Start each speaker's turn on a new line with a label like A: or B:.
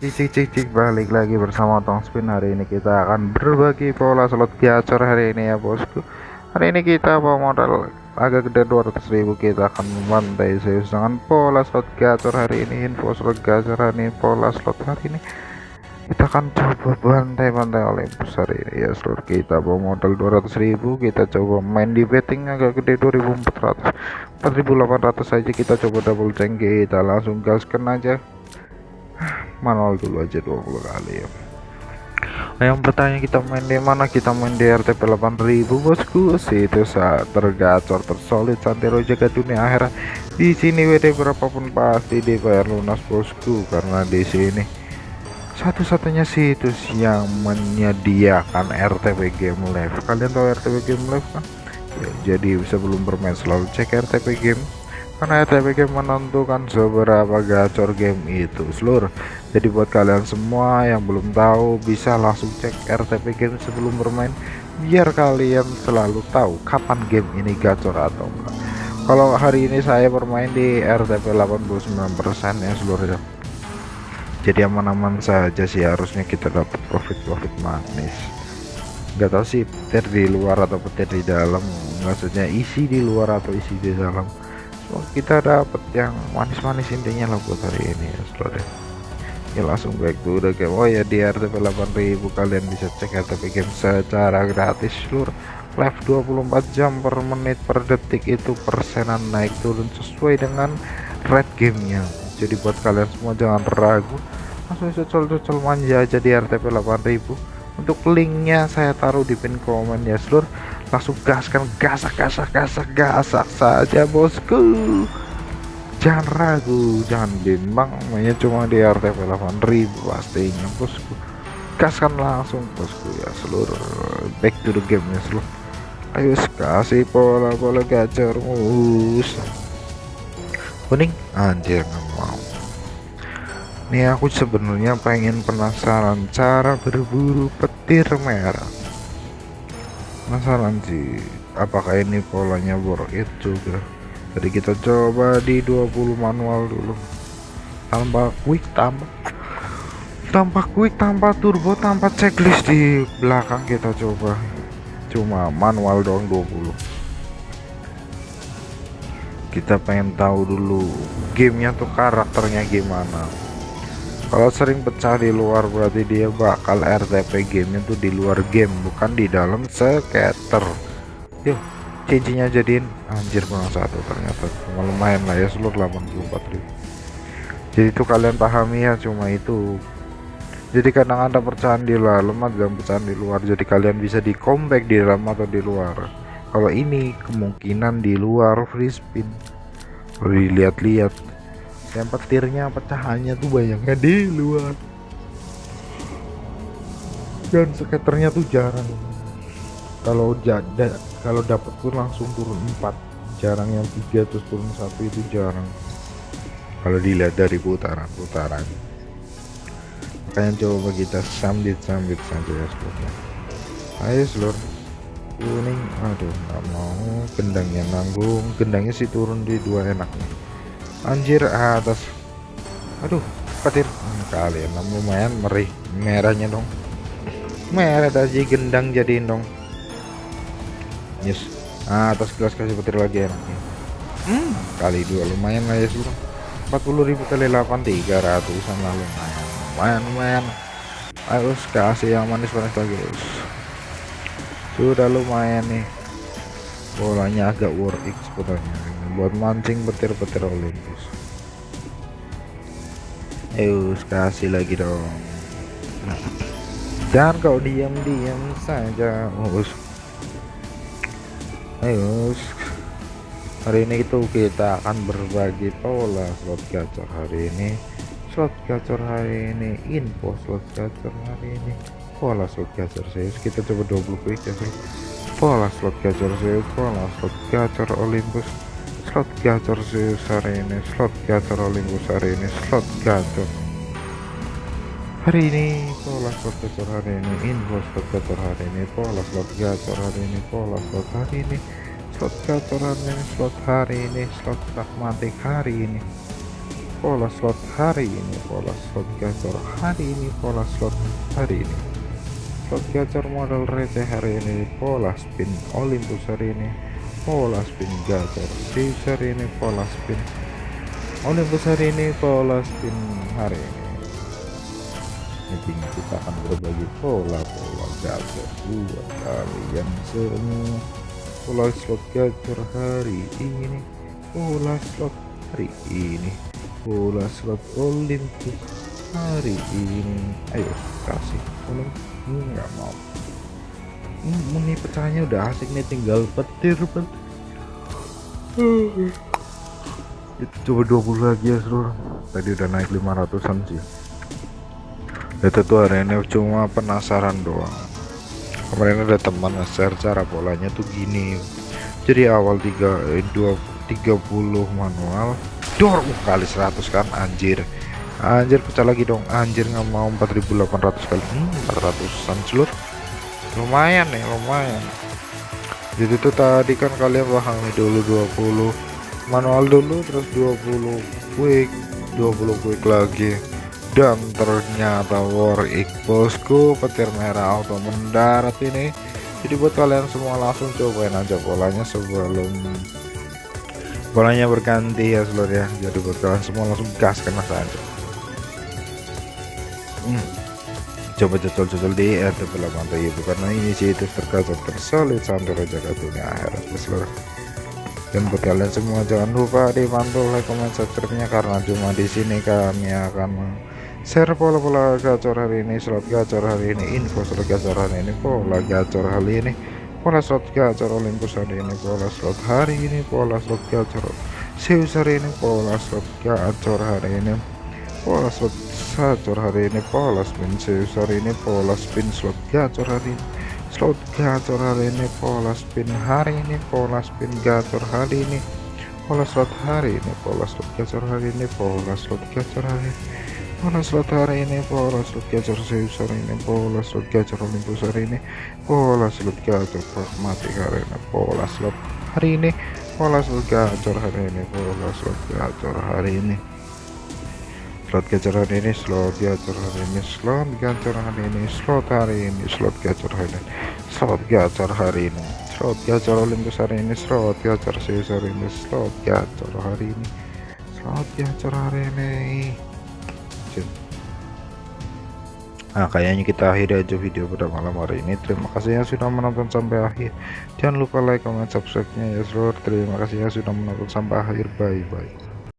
A: Cik cik cik balik lagi bersama Tong Spin. Hari ini kita akan berbagi pola slot gacor hari ini ya bosku. Hari ini kita bawa modal agak gede 200.000 kita akan membantai serius dengan pola slot gacor hari ini info slot gacor hari ini pola slot hari ini. Kita akan coba bantai-bantai Olympus hari ini ya seluruh kita bawa modal 200.000 kita coba main di betting agak gede 2400 4800 saja. Kita coba double tank kita langsung gaskan aja manual dulu aja 20 kali ya. Nah, yang bertanya kita main di mana? Kita main di RTP 8000 bosku. Itu saat tergacor tersolid santero jaga dunia akhirat di sini WD berapapun pasti dibayar lunas bosku. Karena di sini satu-satunya situs yang menyediakan RTP Game Live. Kalian tahu RTP Game Live kan? Ya, jadi sebelum bermain selalu cek RTP Game karena RTP Game menentukan seberapa gacor game itu seluruh jadi buat kalian semua yang belum tahu bisa langsung cek RTP Game sebelum bermain biar kalian selalu tahu kapan game ini gacor atau enggak. Kalau hari ini saya bermain di RTP 89% ya seluruhnya jadi aman-aman saja sih harusnya kita dapat profit-profit manis. Nggak tahu sih petir di luar atau petir di dalam. Maksudnya isi di luar atau isi di dalam oh, kita dapat yang manis-manis intinya lah buat hari ini ya seluruh ya langsung back to the game oh ya di RTP 8000 kalian bisa cek RTP game secara gratis seluruh live 24 jam per menit per detik itu persenan naik turun sesuai dengan red gamenya. Jadi buat kalian semua jangan ragu. Langsung cocol-cocol manja aja di RTP 8000 untuk linknya saya taruh di pin komen ya seluruh langsung gaskan gasak gasak gasak gasak saja bosku. Jangan ragu jangan bimbang. Mainnya cuma di RTP 8000 pastinya bosku. Gaskan langsung bosku ya seluruh. Back to the game ya seluruh. Ayo kasih pola-pola gacor mus kuning? Anjir mau. Nih aku sebenarnya pengen penasaran cara berburu petir merah penasaran sih apakah ini polanya worth it juga? Jadi kita coba di 20 manual dulu. Tanpa quick tanpa tanpa quick tanpa turbo tanpa checklist di belakang kita coba. Cuma manual doang 20 kita pengen tahu dulu gamenya tuh karakternya gimana kalau sering pecah di luar berarti dia bakal RTP gamenya tuh di luar game bukan di dalam skater yuk cincinnya jadiin. Anjir kurang satu ternyata. Cuma lumayan lah ya seluruh 84.000 jadi itu kalian pahami ya cuma itu. Jadi kadang ada pecahan di dalam dan pecahan di luar. Jadi kalian bisa di comeback di dalam atau di luar. Kalau ini kemungkinan di luar free spin. Dilihat-lihat yang petirnya pecahannya tuh banyaknya di luar. Dan skaternya tuh jarang. Kalau jada kalau dapat tuh langsung turun 4 jarang yang tiga terus turun satu itu jarang. Kalau dilihat dari putaran putaran makanya coba kita sambit sambit saja ya seluruhnya ayo seluruh kuning. Aduh nggak mau. Gendangnya nanggung. Gendangnya sih turun di dua enak nih anjir atas. Aduh petir. Hmm, kalian lumayan merih. Merahnya dong. Merah tadi gendang jadiin dong. Yes ah, atas gelas kasih petir lagi enaknya hmm, kali dua lumayan lah ya sudah 40.000 kali 8 300an lah lumayan. Lumayan lumayan. Harus kasih yang manis-manis lagi guys. Sudah lumayan nih. Bolanya agak worth it sebetulnya buat mancing petir-petir Olympus. Ayo kasih lagi dong. Jangan kau diam-diam saja us ayo hari ini itu kita akan berbagi pola slot gacor hari ini. Slot gacor hari ini info slot gacor hari ini. Pola slot gacor serius kita coba 20 quick ya pola slot gacor serius pola slot gacor Olympus slot gacor Zeus hari ini slot gacor Olympus hari ini slot gacor. Hari ini pola slot gacor hari ini info slot gacor hari ini pola slot gacor hari ini pola slot hari ini slot gacor hari ini slot hari ini slot pragmatik hari ini. Pola slot hari ini pola slot gacor hari ini pola slot hari ini. Slot gacor model receh hari ini pola spin Olympus hari ini pola spin gacor hari ini pola spin. Olympus hari ini pola spin hari ini. Ini kita akan berbagi pola-pola gacor buat kalian semua pola slot gacor hari ini. Pola slot hari ini. Bola slot Olympus hari ini. Ayo kasih. Tolong nggak mau ini pecahnya udah asik nih tinggal petir petir itu coba 20 lagi ya seluruh. Tadi udah naik 500an sih. Itu tuh hari ini cuma penasaran doang. Kemarin ada teman nge-share cara polanya tuh gini. Jadi awal 3 eh, 2 30 manual dor uh, kali 100 kan anjir. Anjir pecah lagi dong. Anjir nggak mau 4800 kali. Hmm, 400an seluruh lumayan nih lumayan. Jadi tuh tadi kan kalian pahami dulu 20 manual dulu terus 20 quick 20 quick lagi. Dan ternyata war bosku petir merah auto mendarat ini. Jadi buat kalian semua langsung cobain aja polanya sebelum bolanya berganti ya seluruh ya. Jadi buat kalian semua langsung gas kena saja hmm. Coba jajal-jajal di RTP 8 ibu karena ini sih itu terkacau tersolid sampai raja kartunya akhirat seluruh dan buat kalian semua jangan lupa dibantu like comment subscribe nya karena cuma di sini kami akan share pola-pola gacor hari ini slot gacor hari ini info slot gacor hari ini pola gacor hari ini pola slot gacor Olympus hari ini pola slot hari ini pola slot gacor Zeus hari ini pola slot gacor hari ini pola slot gacor hari ini pola spin Zeus hari ini pola spin slot gacor hari ini slot gacor hari ini pola spin hari ini pola spin gacor hari ini pola slot hari ini pola slot gacor hari ini pola slot gacor hari ini pola slot hari ini pola slot gacor Zeus hari ini pola slot gacor Olympus hari ini pola slot gacor pragmatik hari ini pola slot hari ini pola slot gacor hari ini pola slot gacor hari ini slot gacor hari ini slot gacor hari ini slot gacor hari ini slot hari ini slot gacor hari ini slot gacor hari ini slot gacor Olympus hari ini slot gacor Zeus hari ini slot gacor hari ini slot gacor hari ini. Nah kayaknya kita akhiri aja video pada malam hari ini. Terima kasih yang sudah menonton sampai akhir. Jangan lupa like, comment, subscribe nya ya seluruh Terima kasih yang sudah menonton sampai akhir. Bye bye